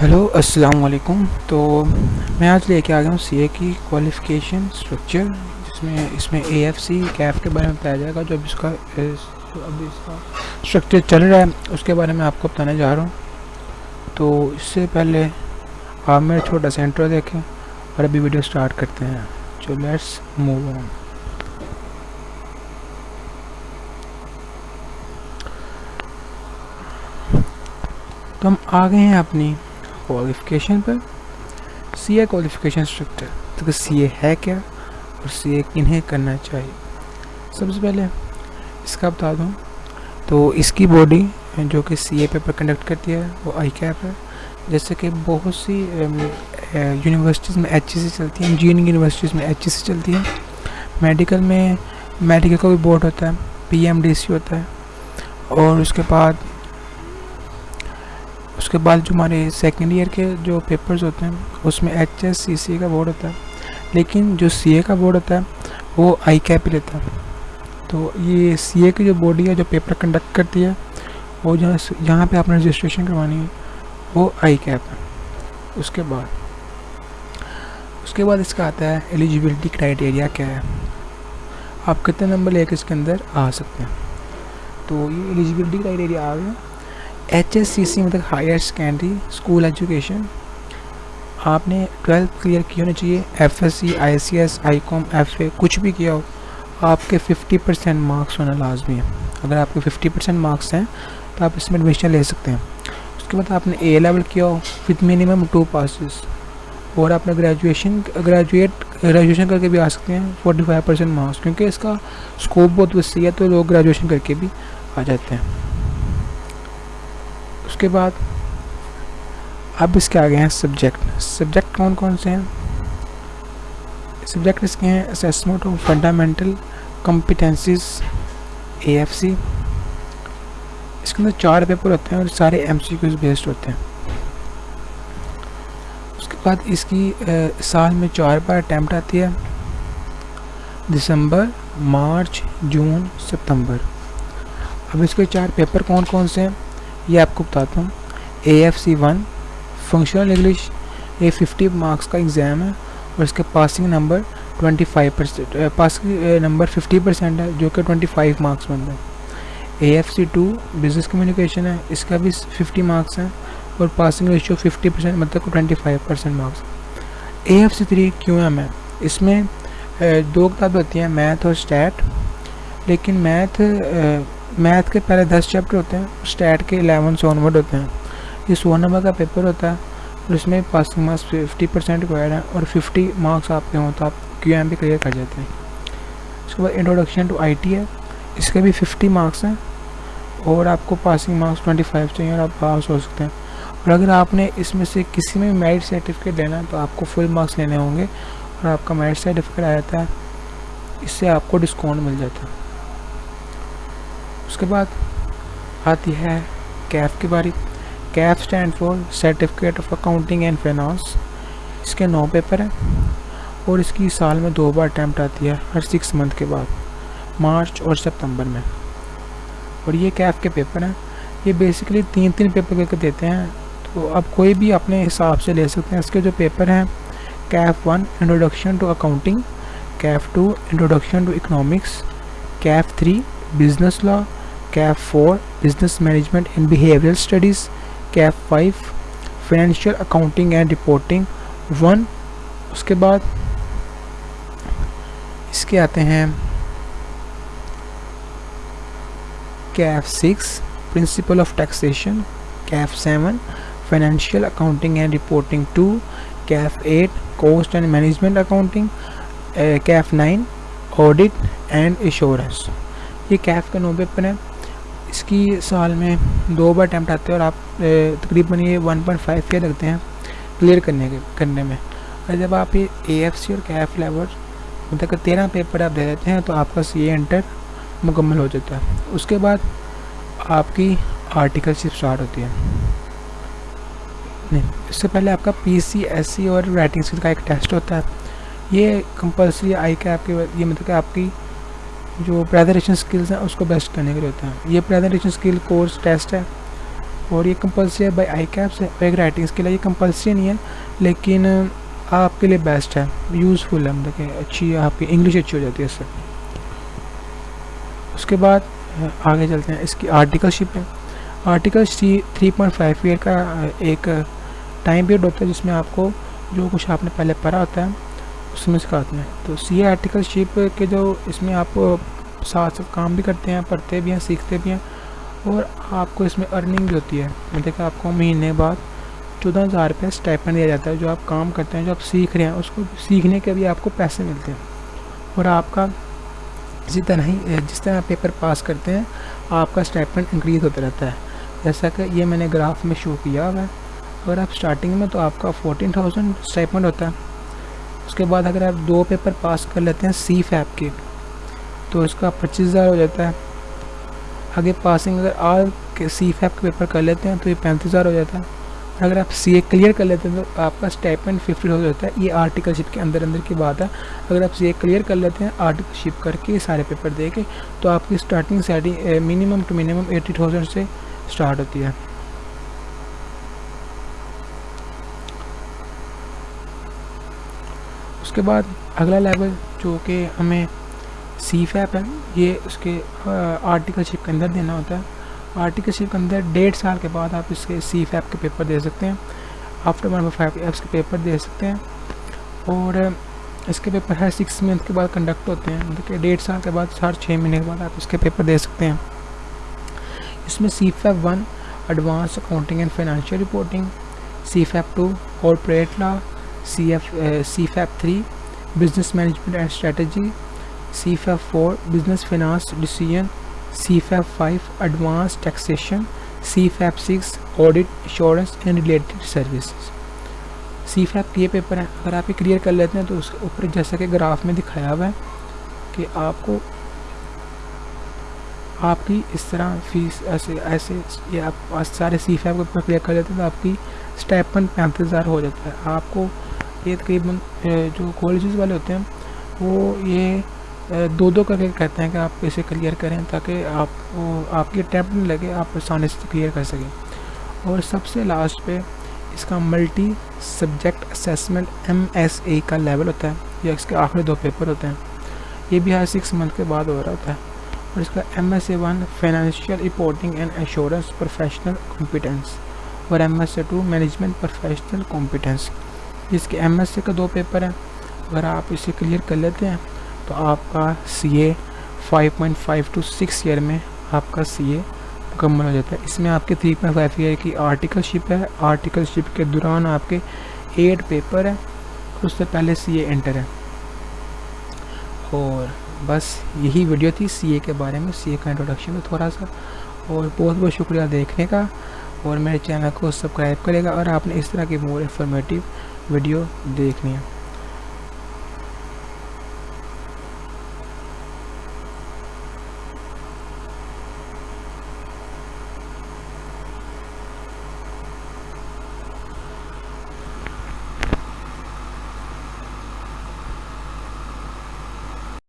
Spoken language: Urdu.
ہیلو السلام علیکم تو میں آج لے کے آ گیا ہوں سی اے کی کوالیفکیشن اسٹرکچر جس میں، اس میں اے ایف سی کیف کے بارے میں بتایا جائے گا، جو اب اس کا اب اس کا اسٹرکچر چل رہا ہے، اس کے بارے میں آپ کو بتانے جا رہا ہوں۔ تو اس سے پہلے آپ میرا چھوٹا سا انٹرو دیکھیں اور ابھی ویڈیو سٹارٹ کرتے ہیں۔ جو لیٹس موو آن تو ہم آ گئے ہیں اپنی کوالیفکیشن پر سی اے کوالیفکیشن اسٹرکچر تو سی اے ہے کیا اور سی اے کنہیں کرنا چاہیے. سب سے پہلے اس کا بتا دوں. تو اس کی باڈی جو کہ سی اے پیپر کنڈکٹ کرتی ہے وہ آئی کیپ ہے. جیسے کہ بہت سی یونیورسٹیز میں ایچ سی چلتی ہیں. انجینئرنگ یونیورسٹیز میں ایچ سی چلتی ہیں. میڈیکل میں میڈیکل کا بھی بورڈ ہوتا ہے. پی ایم ڈی سی ہوتا ہے. اور اس کے بعد اس کے بعد جو ہمارے سیکنڈ ایئر کے جو پیپرز ہوتے ہیں، اس میں ایچ ایس سی سی کا بورڈ ہوتا ہے۔ لیکن جو سی اے کا بورڈ ہوتا ہے، وہ آئی کیپ ہی لیتا ہے۔ تو یہ سی اے کی جو باڈی ہے، جو پیپر کنڈکٹ کرتی ہے، وہ جہاں جہاں پہ آپ نے رجسٹریشن کروانی ہے، وہ آئی کیپ ہے اس کے بعد اس کے بعد اس کا آتا ہے ایلیجیبلٹی کرائٹیریا کیا ہے۔ آپ کتنے نمبر لے کے اس کے اندر آ سکتے ہیں۔ تو یہ ایلیجیبلٹی کرائٹیریا آ گیا ایچ ایس سی سی مطلب ہائر سیکنڈری اسکول ایجوکیشن آپ نے ٹویلتھ کلیئر کی ہونی چاہیے F S C I C S I com F A کچھ بھی کیا ہو، آپ کے ففٹی پرسینٹ مارکس ہونا لازمی ہے۔ اگر آپ کے ففٹی پرسینٹ مارکس ہیں تو آپ اس میں ایڈمیشن لے سکتے ہیں۔ اس کے بعد آپ نے اے لیول کیا ہو وتھ منیمم ٹو پاسز اور آپ نے گریجویشن گریجویٹ گریجویشن کر کے بھی آ سکتے ہیں فورٹی فائیو پرسینٹ مارکس کیونکہ اس کا اسکوپ بہت وسیع ہے تو لوگ گریجویشن کر کے بھی آ جاتے ہیں۔ کے بعد۔ اب اس کے آگے ہیں سبجیکٹ سبجیکٹ کون کون سے ہیں؟ سبجیکٹ اس کے ہیں assessment of fundamental competencies A F C اس کے اندر چار پیپر ہوتے ہیں اور سارے ایم سی کیوز بیسڈ ہوتے ہیں۔ اس کے بعد اس کی سال میں چار بار اٹیمپٹ آتی ہے۔ دسمبر، مارچ، جون، ستمبر۔ اب اس کے چار پیپر کون کون سے ہیں؟ یہ آپ کو بتاتا ہوں۔ A F C one functional English یہ ففٹی مارکس کا ایگزام ہے اور اس کے passing number twenty five percent passing number fifty percent ہے جو کہ ٹوینٹی فائیو مارکس بنتا ہے۔ A F C two business communication ہے، اس کا بھی ففٹی مارکس ہیں اور پاسنگ ریشو ففٹی پرسینٹ مطلب twenty five percent marks A F C three Q M ہے اس میں دو کتابیں ہوتی ہیں میتھ اور اسٹیٹ لیکن میتھ میتھ کے پہلے دس چیپٹر ہوتے ہیں اسٹیٹ کے الیون سے آنورڈ ہوتے ہیں۔ یہ سو نمبر کا پیپر ہوتا ہے اور اس میں passing marks fifty percent required ہیں اور ففٹی مارکس آپ کے ہوں تو آپ کیو ایم بھی کلیئر کر جاتے ہیں۔ اس کے بعد انٹروڈکشن ٹو آئی ٹی ہے۔ اس کے بھی ففٹی مارکس ہیں اور آپ کو پاسنگ مارکس ٹوئنٹی فائیو چاہیے اور آپ پاس ہو سکتے ہیں۔ اور اگر آپ نے اس میں سے کسی میں میرٹ سرٹیفکیٹ لینا ہے تو آپ کو فل مارکس لینے ہوں گے اور آپ کا میرٹ سرٹیفکیٹ آ جاتا ہے، اس سے آپ کو ڈسکاؤنٹ مل جاتا ہے۔ کے بعد آتی ہے کیف کی باری CAF stand for certificate of accounting and finance اس کے نو پیپر ہیں اور اس کی سال میں دو بار اٹیمپٹ آتی ہے ہر سکس منتھ کے بعد، مارچ اور سپتمبر میں۔ اور یہ کیف کے پیپر ہیں۔ یہ بیسکلی تین تین پیپر کر کے دیتے ہیں۔ تو اب کوئی بھی اپنے حساب سے لے سکتے ہیں۔ اس کے جو پیپر ہیں، CAF one introduction to accounting CAF two introduction to economics CAF three business law CAF four business management and behaviour studies CAF five financial accounting and reporting one اس کے بعد اس کے آتے ہیں CAF six principles of taxation CAF seven financial accounting and reporting two CAF eight cost and management accounting CAF nine audit and assurance یہ کیف کا نو پیپر ہے اس کی سال میں دو بار اٹیمپٹ آتے ہیں اور آپ تقریباً یہ ون پوائنٹ فائیو کے رکھتے ہیں کلیئر کرنے کے، کرنے میں۔ اور جب آپ یہ اے ایف سی اور کیف لیور مطلب کہ تیرہ پیپر آپ دے دیتے ہیں تو آپ کا سی اے انٹر مکمل ہو جاتا ہے۔ اس کے بعد آپ کی آرٹیکل شپ اسٹارٹ ہوتی ہے۔ نہیں، اس سے پہلے آپ کا پی سی ایس سی اور رائٹنگ اسکل کا ایک ٹیسٹ ہوتا ہے۔ یہ کمپلسری آئی کے آپ کی یہ مطلب کہ آپ کی جو پریزنٹیشن اسکلس ہیں، اس کو بیسٹ کرنے کے لیے ہوتا ہے یہ پریزنٹیشن اسکل کورس ٹیسٹ ہے اور یہ کمپلسری ہے بائی آئی کیپس ہے ایک رائٹنگس کے لیے یہ کمپلسری نہیں ہے، لیکن آپ کے لیے بیسٹ ہے۔ یوزفل ہے مطلب کہ اچھی آپ کی انگلش اچھی ہو جاتی ہے اس سے۔ اس کے بعد آگے چلتے ہیں۔ اس کی آرٹیکل شپ ہے۔ Article C three point five year کا ایک ٹائم پیریڈ ہوتا ہے، جس میں آپ کو جو کچھ آپ نے پہلے پڑھا ہوتا ہے اس میں سکھاتے ہیں۔ تو سی اے آرٹیکل شپ کے جو اس میں آپ ساتھ ساتھ کام بھی کرتے ہیں، پڑھتے بھی ہیں، سیکھتے بھی ہیں اور آپ کو اس میں ارننگ بھی ہوتی ہے۔ مطلب کہ آپ کو مہینے بعد چودہ ہزار روپے اسٹائپن دیا جاتا ہے۔ جو آپ کام کرتے ہیں، جو آپ سیکھ رہے ہیں، اس کو سیکھنے کے بھی آپ کو پیسے ملتے ہیں۔ اور آپ کا اسی طرح ہی جس طرح پیپر پاس کرتے ہیں، آپ کا اسٹائپن انکریز ہوتا رہتا ہے۔ جیسا کہ یہ میں نے گراف میں شو کیا ہوا ہے۔ اگر آپ اسٹارٹنگ میں تو آپ کا فورٹین تھاؤزینڈ اسٹائپنڈ ہوتا ہے۔ اس کے بعد اگر آپ دو پیپر پاس کر لیتے ہیں سی فیپ کے، تو اس کا پچیس ہزار ہو جاتا ہے۔ آگے پاسنگ اگر آل کے سی فیپ کے پیپر کر لیتے ہیں تو یہ پینتیس ہزار ہو جاتا ہے۔ اگر آپ سی اے کلیئر کر لیتے ہیں تو آپ کا اسٹیپنڈ ففٹی ہو جاتا ہے۔ یہ آرٹیکل شپ کے اندر اندر کی بات ہے۔ اگر آپ سی اے کلیئر کر لیتے ہیں آرٹیکل شپ کر کے سارے پیپر دے کے، تو آپ کی starting setting minimum two minimum eighty thousand سے اسٹارٹ ہوتی ہے۔ اس کے بعد اگلا لیول جو کہ ہمیں سی فیپ ہے، یہ اس کے آرٹیکل شپ کے اندر دینا ہوتا ہے۔ آرٹیکل شپ کے اندر ڈیڑھ سال کے بعد آپ اس کے سی فیپ کے پیپر دے سکتے ہیں۔ آفٹر ون فائیو ایپس کے پیپر دے سکتے ہیں۔ اور اس کے پیپر ہر سکس منتھ کے بعد کنڈکٹ ہوتے ہیں۔ مطلب کہ ڈیڑھ سال کے بعد ہر چھ مہینے کے بعد آپ اس کے پیپر دے سکتے ہیں۔ اس میں C FAP one advance accounting and financial reporting C FAP two corporate law C F C FAP three business management and strategy C FAP four business finance decision C FAP five advance taxation C FAP six audit insurance and related services C FAP یہ پیپر ہیں اگر آپ یہ کلیئر کر لیتے ہیں تو اس کے اوپر جیسا کہ گراف میں دکھایا ہوا ہے کہ آپ کو آپ کی اس طرح فیس ایسے ایسے یہ آپ سارے سی فیپ کے اوپر کلیئر کر لیتے ہیں تو آپ کی اسٹیپن پینتیس ہزار ہو جاتا ہے آپ کو یہ تقریباً جو کالجز والے ہوتے ہیں، وہ یہ دو دو کر کے کہتے ہیں کہ آپ اسے کلیئر کریں تاکہ آپ آپ کی اٹیمپٹ نہیں لگے، آپ آسانی سے کلیئر کر سکیں۔ اور سب سے لاسٹ پہ اس کا multi subject assessment M S A کا لیول ہوتا ہے، یا اس کے آخری دو پیپر ہوتے ہیں۔ یہ بھی ہر سکس منتھ کے بعد ہو رہا ہوتا ہے۔ اور اس کا M S A one financial reporting and insurance professional competence اور M S A two management professional competence جس کے ایم ایس اے کا دو پیپر ہیں۔ اگر آپ اسے کلیئر کر لیتے ہیں، تو آپ کا C A five point five two six year میں آپ کا سی اے مکمل ہو جاتا ہے۔ اس میں آپ کے تھری پوائنٹ فائیو ایئر کی آرٹیکل شپ ہے۔ آرٹیکل شپ کے دوران آپ کے ایٹ پیپر ہیں۔ اس سے پہلے سی اے انٹر ہے۔ اور بس یہی ویڈیو تھی سی اے کے بارے میں۔ سی اے کا انٹروڈکشن ہے تھوڑا سا۔ اور بہت بہت شکریہ دیکھنے کا۔ اور میرے چینل کو سبسکرائب کرے گا۔ اور آپ نے اس طرح کی مور انفارمیٹیو ویڈیو دیکھنی ہے۔